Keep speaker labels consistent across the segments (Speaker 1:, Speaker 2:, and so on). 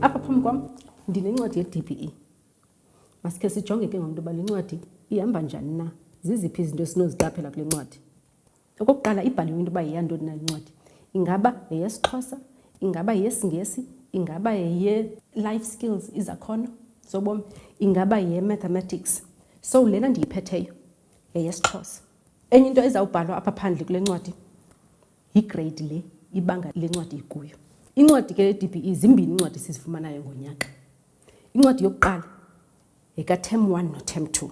Speaker 1: apha phambi kwam ndinencwadi ye-dbe masikhe sijonge ke ngomntu uba le ncwadi ihamba njani na ziziphi izinto esinoziqaphela kule ncwadi okokuqala ibhaliwe into yoba yeyantoni na le ncwadi ingaba yeyesixhosa ingaba yeyesingesi ingaba yeye-life skills izakhono zobomi ingaba yeye-mathematics so lena ndiyiphetheyo yeyesixhosa Enye into ezawubhalwa apha phandle kule ncwadi yigreyidi le ibanga le ncwadi ikuyo. Incwadi ke ye-DBE zimbini incwadi sizifumanayo ngonyaka. Incwadi yokuqala yekatem one notem two.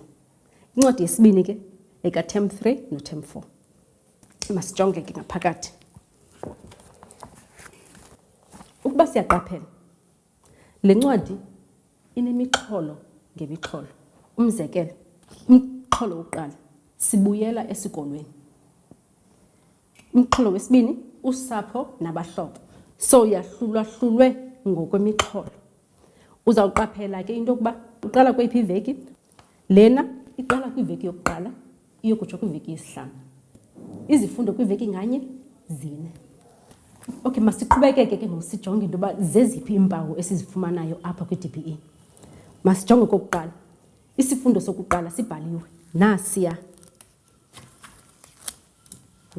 Speaker 1: Incwadi yesibini ke yekatem three notem four. Masijonge ke ngaphakathi. Ukuba siyaqaphela Le ncwadi inemixholo ngemixholo. Umzekelo, umxholo wokuqala, sibuyela esikolweni. Umxholo wesibini, usapho nabahlobo. So yahlulwahlulwe ngokwemixholo. Uzawuqaphela ke into yokuba uqala kweyiphi iveki. Lena iqala kwiveki yokuqala. iyokutsho kwiveki yesihlanu izifundo kwiveki nganye zine okay masiqhubekeke ke ngoku sijonge into yoba zeziphi iimpawu esizifumanayo apha kwi-d b e masijonge kokuqala isifundo sokuqala sibhaliwe nasiya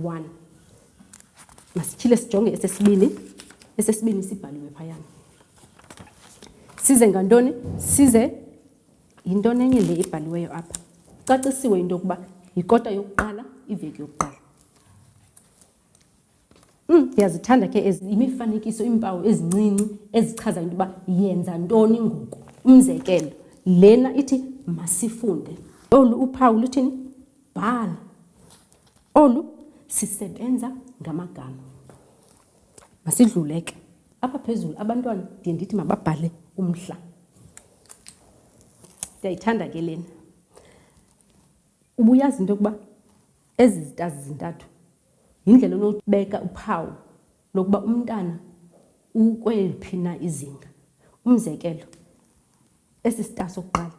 Speaker 1: one masityhile sijonge esesibini esesibini sibhaliwe phayana size ngantoni size Yintoni enye le ibhaliweyo apha? Kucacisiwe into yokuba yikota yokuqala iveki yokuqala. Mm, ndiyazithanda ke ezi imifanekiso iimpawu ezincinci ezichaza into yoba yenza ntoni ngoku. Umzekelo, lena ithi masifunde. Olu uphawu luthini? Bhala. Olu sisebenza ngamagama. Masidlule ke. Apha phezulu abantwana ndiye ndithi mababhale umhla. ndiyayithanda ke lena ubuyazi into yokuba ezi zitazi zintathu yindlela onobeka uphawu lokuba umntana ukweliphi na izinga umzekelo esi sita sokuqala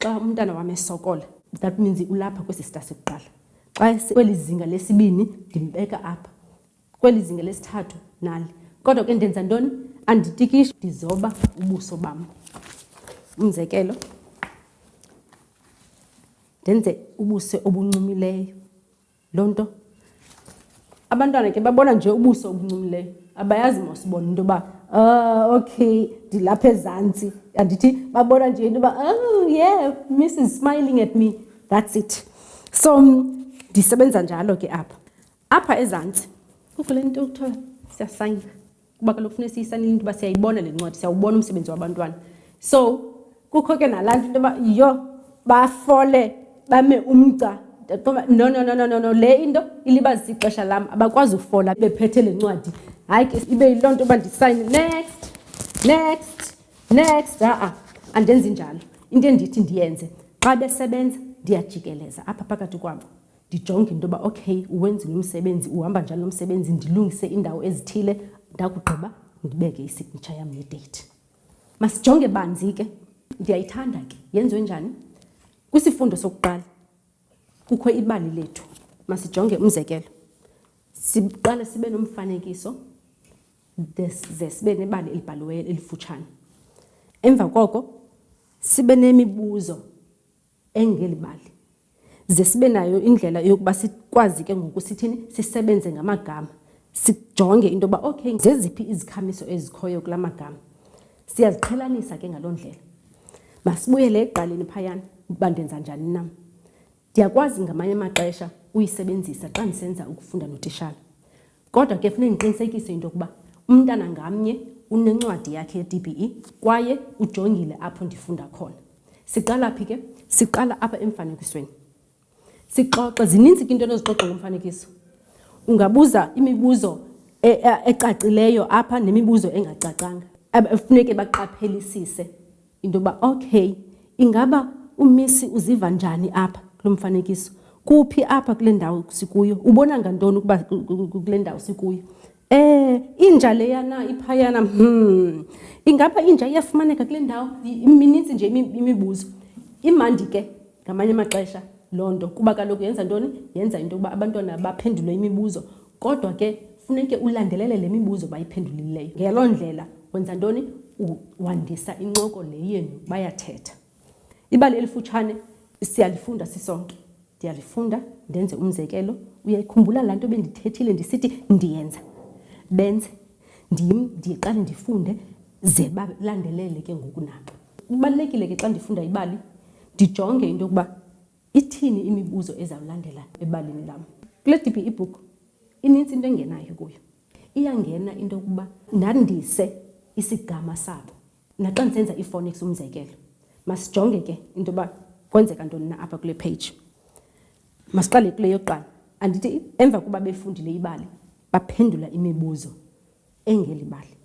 Speaker 1: xa umntana wam esokola that means ulapha kwesi sita sokuqala xa kweli zinga lesibini ndimbeka apha Kweli zinge lesithathu nali. Kodwa ke ndenza ntoni? Anditikishi. Ndizoba ubuso bam. Umzekelo, ndenze ubuso obuncumileyo. Loo nto abantwana ke babona nje ubuso obuncumileyo abayazi mos bona into yoba uh, okay ndilapha ezantsi andithi babona nje into yoba oh yeah miss is smiling at me that's it so ndisebenza njalo ke apha apha ezantsi kukho le nto kuthiwa siyasayina kuba kaloku funeka siyisayinile into yoba siyayibona le ncwadi siyawubona umsebenzi wabantwana so kukho ke nalaa nto into yoba yiyo bafole bame umgca qoma no no no no no no le into ilibazisa ixesha lam abakwazi ufola bephethe le ncwadi hayi ke ibe yiloo nto uba ndisayine next next next ha-a andenzi njalo into endithi ndiyenze xa besebenza ndiyajikeleza apha phakathi kwabo ndijonge into yoba okay uwenzile umsebenzi uhamba njani nomsebenzi ndilungise iindawo ezithile ndakugqiba ndibeke isignature yam nedeyithi masijonge banzi ke ndiyayithanda ke yenziwe njani kwisifundo sokuqala kukho ibali lethu masijonge umzekelo siqale sibe nomfanekiso ze sibe nebali elibhaliweyo elifutshane emva koko sibe nemibuzo engeli bali, ze sibe nayo indlela yokuba sikwazi ke ngoku sithini sisebenze ngamagama sijonge into yoba okay zeziphi izikhamiso ezikhoyo kula magama siyaziqhelanisa ke ngaloo ndlela masibuyele eqaleni phayana uba ndenza njani nam ndiyakwazi ngamanye amaxesha uyisebenzisa xa ndisenza ukufunda notishala Kodwa ke funeka ndiqinisekise into yokuba umntana ngamnye unencwadi yakhe ye-DBE kwaye ujongile apho ndifunda khona. Siqala phi ke? Siqala apha emfanekisweni. Sixoxe, zininzi ke into onozixoxa ngomfanekiso. Ungabuza imibuzo e, e, ecacileyo apha nemibuzo engacacanga. Funeke baqaphelisise Into yokuba, okheyi, ingaba uMissie uziva njani apha kulo mfanekiso? Kuphi apha kule ndawo sikuyo? Ubona ngantoni ukuba kule ndawo sikuyo? Eh, inja leyana iphayana, hmm, ingaba inja iyafumaneka kule ndawo? Mininzi nje imibuzo. Imandi ke ngamanye amaxesha loo nto kuba kaloku yenza ntoni? Yenza into yokuba abantwana baphendule imibuzo Kodwa ke funeke ulandelele le mibuzo bayiphendulileyo. Ngeloo ndlela wenza ntoni? Wandisa incoko le yenu, bayathetha. Ibali elifutshane siyalifunda sisonke. Ndiyalifunda, ndenze umzekelo. Uyayikhumbula laa nto bendithethile ndisithi ndiyenza, benze, ndim, ndiqale ndifunde ze balandelele ke ngoku nabo. Kubalulekile ke xa ndifunda ibali ndijonge into yokuba Ithini imibuzo ezawulandela ebalini lam? Kule DBE book inintsi into engenayo kuyo. Iyangena into yokuba ndandise isigama sabo. Naxa ndisenza ii-phonics umzekelo, masijonge ke into yoba kwenzeka ntoni na apha kule page. Masiqale kule yokuqala. Andithi emva kokuba befundile ibali baphendula imibuzo engeli bali.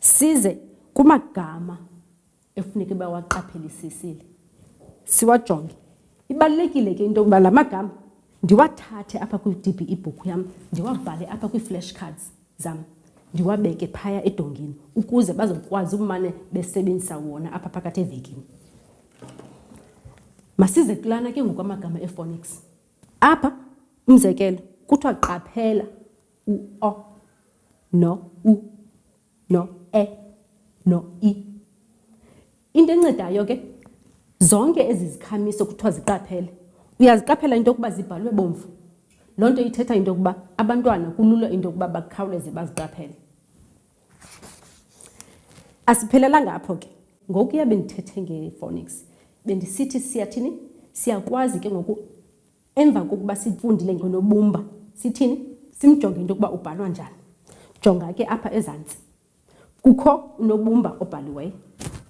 Speaker 1: Size kumagama. ekufuneka uba waqaphelisisile siwajonge ibalulekile ke into yokuba la magama ndiwathathe apha kwi-db ibhuku yam ndiwabhale apha kwii-flash cards zam ndiwabeke phaya edongeni ukuze bazokwazi ukumane besebenzisa wona apha phakathi evekini masize kulana ke ngokwamagama ephonics apha umzekelo kuthiwa qaphela u-o no u no-e, no-i. Into encedayo ke, zonke ezi zikhamiso kuthiwa ziqaphele, uyaziqaphela into yokuba zibhalwe bomvu. Loo nto ithetha into yokuba abantwana kulula into yokuba bakhawuleze baziqaphele. Asiphelelanga apho ke, ngokuya bendithethe ngephonics, bendisithi siyathini? Siyakwazi ke ngoku Emva kokuba sifundile ngonobumba, sithini? Simjonge into yokuba ubhalwa njani. Jonga ke apha ezantsi. Kukho unobumba obhaliweyo.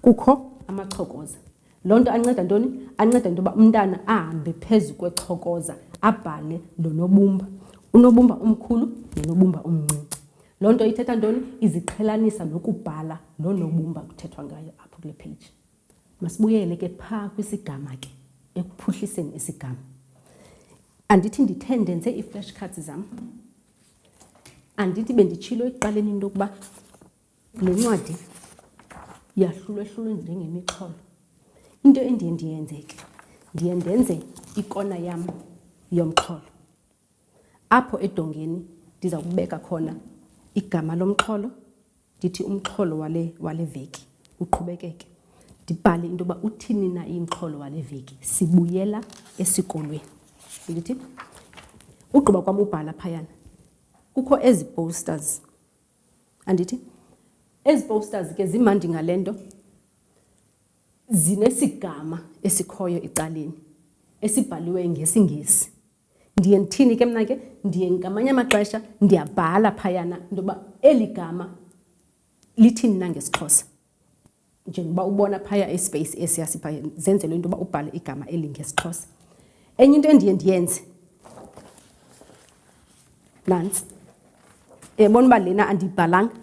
Speaker 1: Kukho amachokoza. Loo nto anceda ntoni? Anceda into yoba umntana ahambe phezu kwechokoza abhale lo nobumba. Unobumba omkhulu nonobumba omncinci. Loo nto ithetha ntoni? Iziqhelanisa nokubhala lo nobumba kuthethwa ngayo apho kule page. Masibuyele ke phaa kwisigama ke, ekuphuhliseni isigama. Andithi ndithe ndenze ii-flash cards zam, andithi benditshilo ekuqaleni into yokuba le ncwadi yahlulwehlulwe njengemixholo. Into endiye ndiyenze ke ndiye ndenze ikona yam yomxholo apho edongeni ndiza kubeka khona igama lomxholo Ndithi umxholo wale wale veki uqhubekeke. Ndibhale into yoba uthini na imxholo wale veki, sibuyela esikolweni. Ndithi ugqiba kwam ubhala phayana kukho ezi posters. Andithi? Ezi posters ke zimandi ngale nto zinesigama esikhoyo ecaleni esibhaliwe ngesiNgesi. Ndiye ndithini ke mna ke? Ndiye ngamanye amaxesha ndiyabhala phayana into yoba eli gama lithini na ngesiXhosa. Njengoba ubona phaya ispace esiya siphaya zenzelwe into yoba ubhale igama eli ngesiXhosa. Enye into endiye ndiyenze nantsi, yabona uba lena andiyibhalanga.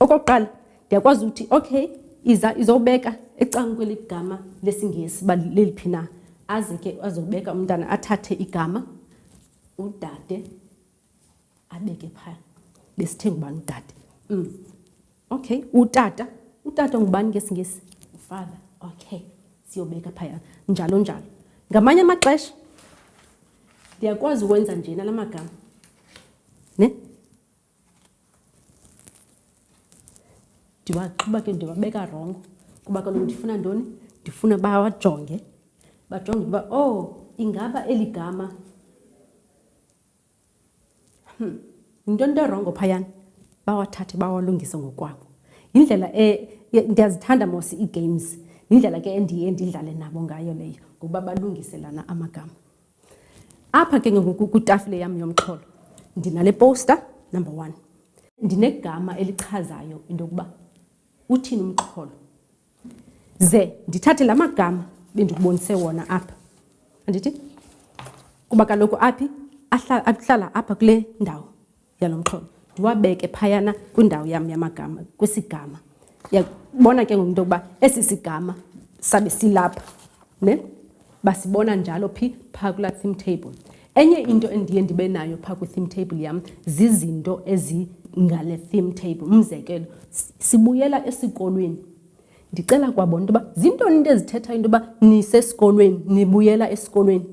Speaker 1: Okokuqala ndiyakwazi ukuthi okay iza izobeka ecanga kweli gama lesiNgesi uba leliphi na. Aze ke azobeka umntana athathe igama udade abeke phaa besithe ngubani udade. Mm. Okay, utata. Utata ngubani ngesiNgesi? Ufather. Okay, siyobeka phaya njalo njalo. Ngamanye amaxesha ndiyakwazi ukwenza njena la magama. Ne? Ndiwaxuba ke ndiwabeka rongo kuba kaloku ndifuna ntoni? Ndifuna bawajonge, bajonge ukuba owu oh, ingaba eli gama hmm, yinto nto erongo phayana, bawathathe bawalungise ngokwabo. Yindlela e, ndiyazithanda mos ii-games, yindlela ke endiye ndidlale nabo ngayo leyo ngokuba balungiselana amagama. Apha ke ngoku kwitafile yam yomxholo ndinale poster number one. Ndinegama elichazayo into yokuba uthini umxholo. Ze ndithathe la magama bendikubonise wona apha. Andithi? Kuba kaloku aphi ahlala apha kule ndawo. yalo mxholo ndiwabeke phayana kwindawo yam yamagama kwisigama yabona ke ngomntu yokuba esi sigama sabe silapha ne basibona njalo phi phaa kulaa theme table enye into endiye ndibe nayo phaa kwi-theme table yam zizinto ezingale theme table umzekelo sibuyela esikolweni ndicela kwabona into yoba zintoni into ezithethayo into yoba nisesikolweni nibuyela esikolweni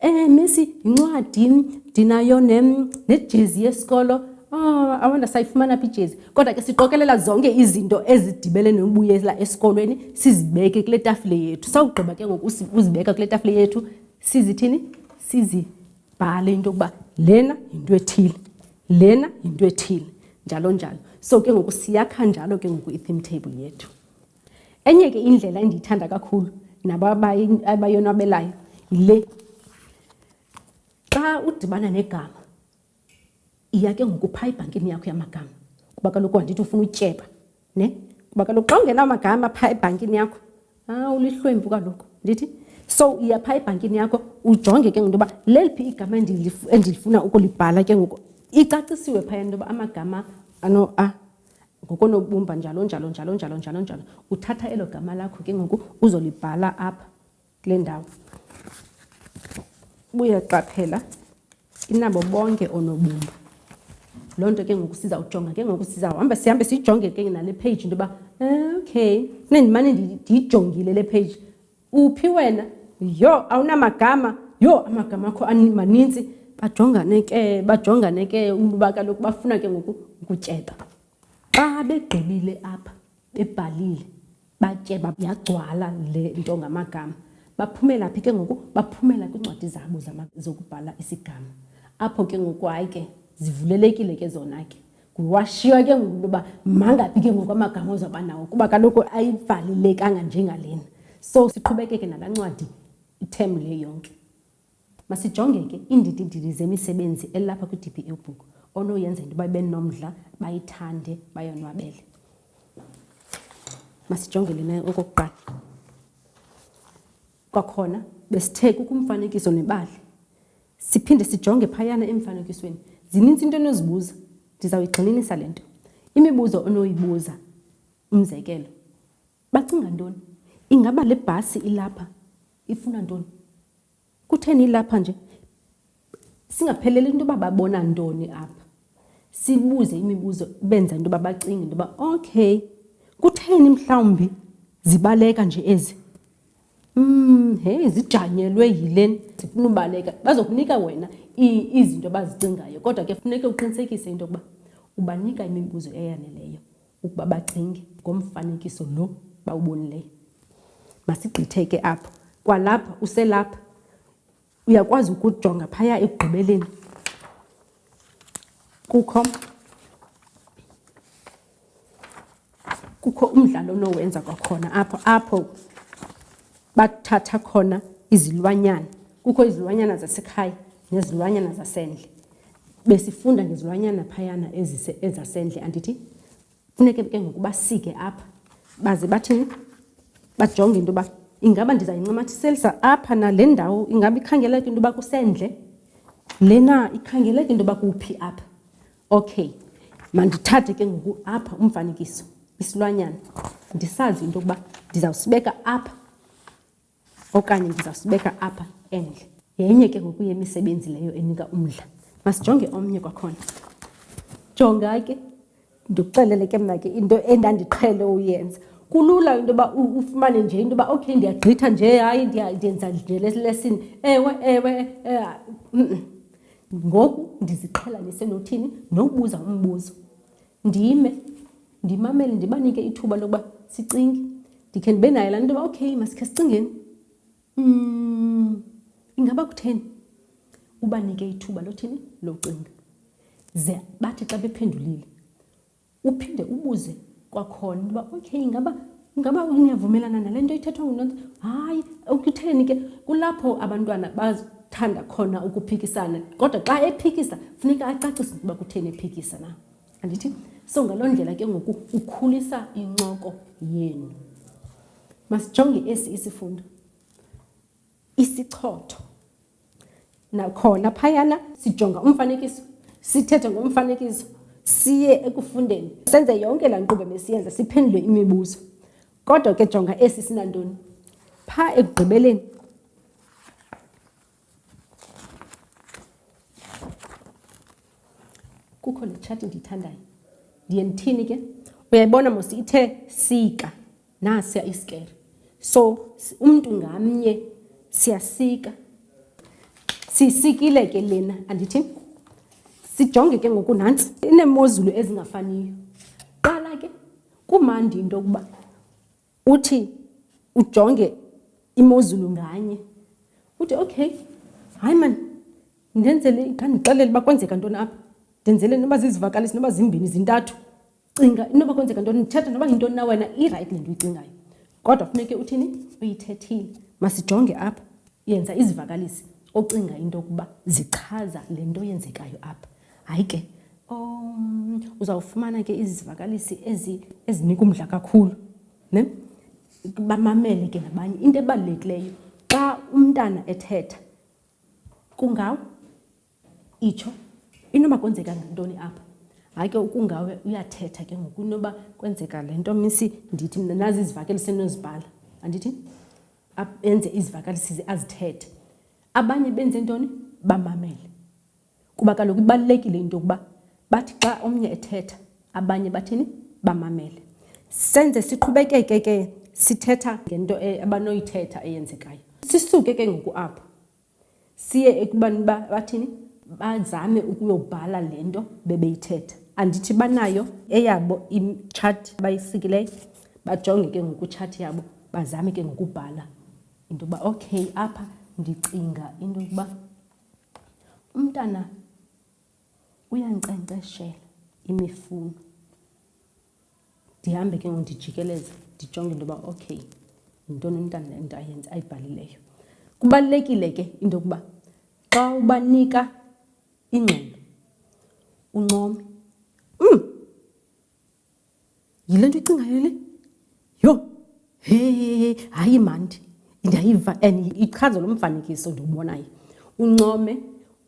Speaker 1: Eh misi yincwadi ndinayo nejezi yesikolo oh awanda sayifumana phi ijezi kodwa ke siqokelela zonke izinto ezidibele nobuyela esikolweni sizibeke kule tafile yethu sawugqiba ke ngoku uzibeka kule tafile yethu sizithini sizibhale into yokuba lena yinto ethile lena yinto ethile njalo njalo so ke ngoku siyakha njalo ke ngoku i-theme table yethu Enye ke indlela endiyithanda kakhulu nabo abayonwabelayo yile. Xa udibana negama iya ke ngoku phaa ebhankini yakho yamagama kuba kaloku andithi ufuna utyeba ne kuba kaloku xa ungenamagama phaa ebhankini yakho ah ulihlwempu kaloku ndithi so iya phaa ebhankini yakho ujonge ke ngoku into yoba leliphi igama endilifuna ukulibhala ke ngoku icacisiwe phaya into yoba amagama ano a ngokonobumba njalo njalo njalo njalo njalo njalo. Uthatha elo gama lakho ke ngoku uzolibhala apha kule ndawo. Buyaqaphela inabo bonke onobumba. Loo nto ke ngoku sizawujonga ke ngoku sizawuhamba sihambe sijonge ke nale page into yoba okay funeke ndimane ndiyijongile le page Uphi wena? Yho, awunamagama? Yho, amagama akho maninzi. Bajongane ke, bajongane ke umba kaloku bafuna ke ngoku ukutyeba. Xa begqibile apha bebhalile batyeba yagcwala le nto ngamagama baphumela phi ke ngoku baphumela kwiincwadi zabo zokubhala isigama apho ke ngoku hayi ke zivulelekile ke zona ke Washiywa ke ngoku into yoba mangaphi ke ngoku amagama ozawuba nawo kuba kaloku ayivalelekanga njengalena. So siqhubekeke nalancwadi ithemu le yonke. Masijonge ke iindidididi zemisebenzi elapha kwiDBU Book onoyenza into yoba benomdla, bayithande, bayonwabele. Masijonge lena okokuqala. Kwakhona besithe kukho umfanekiso nebali. Siphinde sijonge phayana emfanekisweni. Zininzi into enozibuza. Ndizawuyigxininisa le nto. Imibuzo onoyibuza, umzekelo, bacinga ntoni? Ingaba le bhasi ilapha ifuna ntoni? Kutheni ilapha nje? Singapheleli into yoba babona ntoni apha. Sibuze imibuzo benza into yoba bacinge into yoba, okay, kutheni mhlawumbi zibaleka nje ezi? Mm, hey zijanyelwe yilen zifuna ubaleka bazokunika wena izinto abazicingayo kodwa ke funeke uqinisekise into yokuba ubanika imibuzo eyaneleyo ukuba bacinge ngomfanekiso lo bawubonileyo masigqithe ke apho kwalapha uselapha Uyakwazi ukujonga phaya ekugqibeleni kukho kukho umdlalo onowenza kwakhona apho apho bathatha khona izilwanyana kukho izilwanyana zasekhaya nezilwanyana zasendle besifunda ngezilwanyana phayana ezise ezasendle andithi Funeke ke ngoku basike apha baze bathini bajonge into yoba ingaba ndizayincamathiselisa apha nale ndawo ingaba ikhangeleke into yoba kusendle lena ikhangeleke into yoba kuphi apha okay mandithathe ke ngoku apha umfanekiso isilwanyana ndisazi into yokuba ndizawusibeka apha Okanye ndizawusibeka apha endle. Yenye ke ngoku yemisebenzi leyo enika umdla. Masijonge omnye kwakhona. Jonga ke, ndikuxelele ke mna ke into endandiqhele uyenza. Kulula into yoba ufumane nje into yoba okay ndiyagqitha nje hayi ndiyenza nje lesini. Ewe, ewe, ngoku ndiziqhelanise nothini? Nokubuza umbuzo. Ndime, ndimamele, ndibanike ithuba lokuba sicinge. Ndikhe ndibe nayo laa nto yoba, okay, masikhe sicingeni. Mm, ingaba kutheni? Ubanike ithuba lothini? Locinga. Ze bathi xa bephendulile, uphinde ubuze kwakhona uba, okay, ingaba Ngaba niyavumelana nale nto ithethwa nguNonsi? Hayi, ukutheni ke? Kulapho abantwana bathanda khona ukuphikisana. Kodwa xa ephikisa, funeka acacise ukuba kutheni ephikisa na. Andithi? So ngaloo ndlela ke ngoku ukhulisa incoko yenu. Masijonge esi isifundo. Isichotho. Nakhona phayana sijonga umfanekiso, sithethe ngomfanekiso, siye ekufundeni. Senze yonke laa nkqubo besiyenza siphendule imibuzo. Kodwa ke jonga esi sinantoni. Phaa ekugqibeleni kukho le tshati ndiyithandayo. Ndiye ndithini ke? Uyayibona mos ithe sika. Nasiya isikere. So umntu ngamnye siyasika. Sisikile ke lena andithi sijonge ke ngoku nantsi inemozulu ezingafaniyo. Qala ke kumandi into yokuba uthi ujonge imozulu nganye. Uthi okay, hayi mani ndenzele ndandixelele uba kwenzeka ntoni apha. Ndenzele noba zizivakalisi noba zimbini zintathu. cinga inoba kwenzeka ntoni ndithetha noba yintoni na wena irayithi le nto uyicingayo kodwa funeke uthini uyithethile masijonge apha yenza izivakalisi ocinga into yokuba zichaza le nto yenzekayo apha hayi ke um uzawufumana ke izivakalisi ezinika umdla kakhulu ne bamamele ke nabanye into ebalulekileyo xa umntana ethetha kungawo Itsho, Inoba kwenzeka ngantoni apha? Hayi ke ukungawe uyathetha ke ngoku inoba kwenzeka le nto misi ndithi mna nazi izivakalisi enozibhala andithi enze izivakalisi ze azithethe abanye benze ntoni bamamele kuba kaloku ibalulekile into yokuba bathi xa omnye ethetha abanye bathini bamamele senze siqhubekeke ke sithetha ngento e, abanoyithetha eyenzekayo sisuke ke ngoku apho Siye ekubani uba bathini? Bazame ukuyobhala le nto bebeyithetha. Andithi banayo eyabo itshati bayisikileyo? Bajonge ke ngoku itshati yabo, bazame ke ngokubhala into yokuba okay apha ndicinga into yokuba umntana uyankcenkceshela imifuno. Ndihambe ke ngoku ndijikeleze ndijonge into yoba okay yintoni umntana into ayenza ayibhalileyo. Kubalulekile ke into yokuba xa ubanika ingxelo uncome. Yile nto uyicingayo le? yho he hayi mandi ndayiva and ichaza lo mfanekiso ndiwubonayo uncome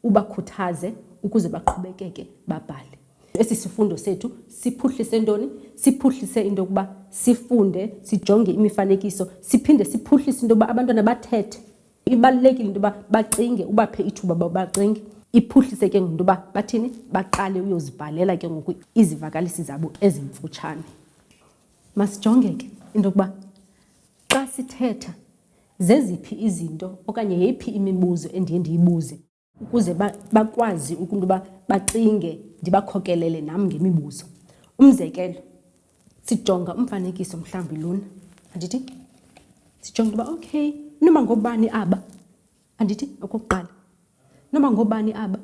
Speaker 1: ubakhuthaze ukuze baqhubekeke babhale esi sifundo sethu siphuhlise ntoni siphuhlise into yokuba sifunde sijonge imifanekiso siphinde siphuhlise into yokuba abantwana bathethe ibalulekile into yoba bacinge ubaphe ithuba uba bacinge iphuhlise ke ngoku into yoba bathini baqale uyozibhalela ke ngoku izivakalisi zabo ezimfutshane Masijonge ke into yokuba xa sithetha zeziphi izinto okanye yeyiphi imibuzo endiye ndiyibuze ukuze bakwazi ukuntu uba bacinge ndibakhokelele nam ngemibuzo. Umzekelo, sijonga umfanekiso mhlawumbi lona, andithi? Sijonga into yoba, okay, inoba ngoobani aba? Andithi okokuqala noba ngoobani aba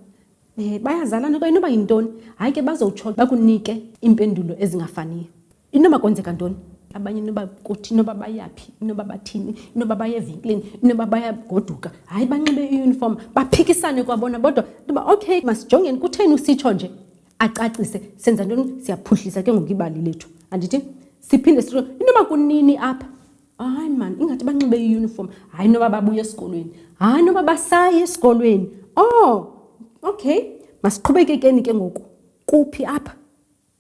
Speaker 1: um bayazalana okanye noba yintoni hayi ke bazowutsho bakunike iimpendulo ezingafaniyo inoba kwenzeka ntoni abanye inoba kuthi inoba bayaphi inoba bathini inoba baye evenkileni inoba bayagoduka hayi banxibe iuniform baphikisane kwabona bodwa noba okay masijongeni kutheni usitsho nje acacise senza ntoni siyaphuhlisa ke ngoku ibali lethu andithi siphinde sitsho inoba kunini apha Hayi mani, ingathi banxibe iyuniform. Hayi noba babuya esikolweni. Hayi noba basaya esikolweni. Oh, okay. Masiqhubekekeni ke ngoku. Kuphi apha?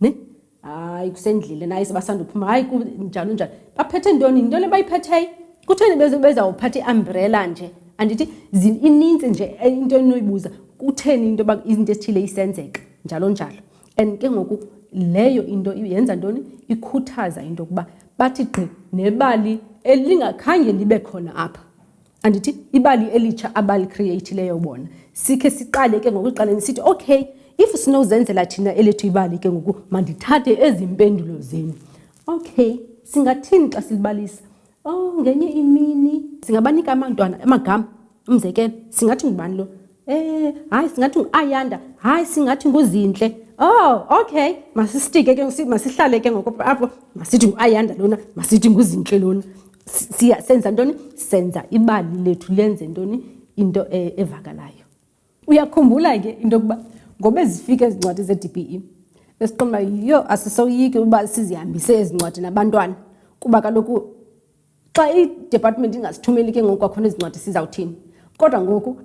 Speaker 1: Ne? Hayi kusendlile naye sebasanda uphuma. Hayi njalo njalo. Baphethe ntoni? Yintoni ebayiphetheyo? Kutheni bezawuphatha iambrela nje? Andithi ininzi nje into enoyibuza. Kutheni into yoba izinto ezithile isenzeka? Njalo njalo. and ke ngoku leyo into yenza ntoni ikhuthaza into yokuba bathi gqi nebali elingakhange libe khona apha andithi ibali elitsha abalicreatileyo bona sikhe siqale ke ngokuqaleni sithi okay if sinozenzela thina elethu ibali ke ngoku mandithathe ezi mpendulo zenu okay singathini xa silibalisa O, ngenye imini. Singabanika amantwana amagama. Umzekelo, singathi ngubani lo? Eh, hayi singathi nguAyanda. Hayi singathi nguZintle. Oh, okay. Masisitike ke masihlale ke ngoko apho. Masithi nguAyanda lona, masithi nguZintle lona. Siya senza ntoni? Senza ibali lethu lenze ntoni? Into e, evakalayo. Uyakhumbula ke into yokuba ngoba ezifika ezi ncwadi ze-DBE besiqonda uba yiyo asisoyiki uba sizihambise ezi ncwadi nabantwana kuba kaloku xa idepartment ingasithumeli ke ngoku kwakhona ezi ncwadi sizawuthini kodwa ngoku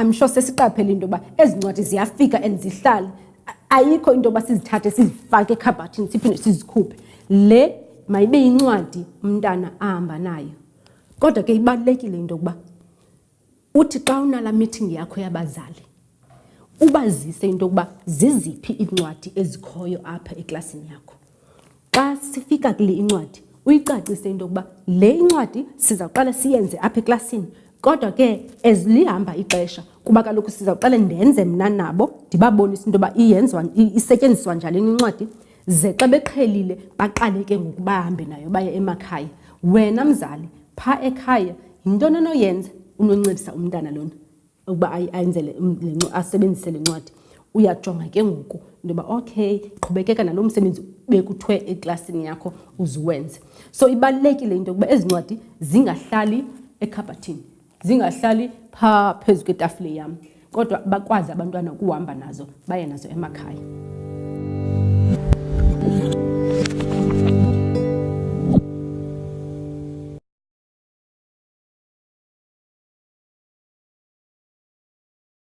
Speaker 1: i'm sure sesiqaphele into yoba ezi ncwadi ziyafika and zihlale ayikho into yoba sizithathe sizifake ekhabhathini siphinde sizikhuphe le mayibe yincwadi umntana ahamba nayo kodwa ke ibalulekile into yokuba Uthi xa unala meeting yakho yabazali ubazise into yokuba ziziphi iincwadi ezikhoyo apha eklasini yakho. Xa sifika kule incwadi uyicacise into yokuba le incwadi sizawuqala siyenze apha eklasini kodwa ke as lihamba ixesha kuba kaloku sizawuqale ndenze mna nabo ndibabonise into yoba iyenziwa isetyenziswa njani incwadi Ze xa beqhelile baqale ke ngoku bahambe nayo baye emakhaya. Wena mzali phaa ekhaya yintoni onoyenza unoncedisa umntana lona ukuba ayenzele asebenzise le ncwadi? Uyajonga ke ngoku into yoba okay qhubekeka nalo msebenzi bekuthiwe eklasini yakho uzuwenze. So ibalulekile into yokuba ezi ncwadi zingahlali ekhabhathini. zingahlali phaa phezu kwetafile yam kodwa bakwazi abantwana ukuhamba nazo baye nazo emakhaya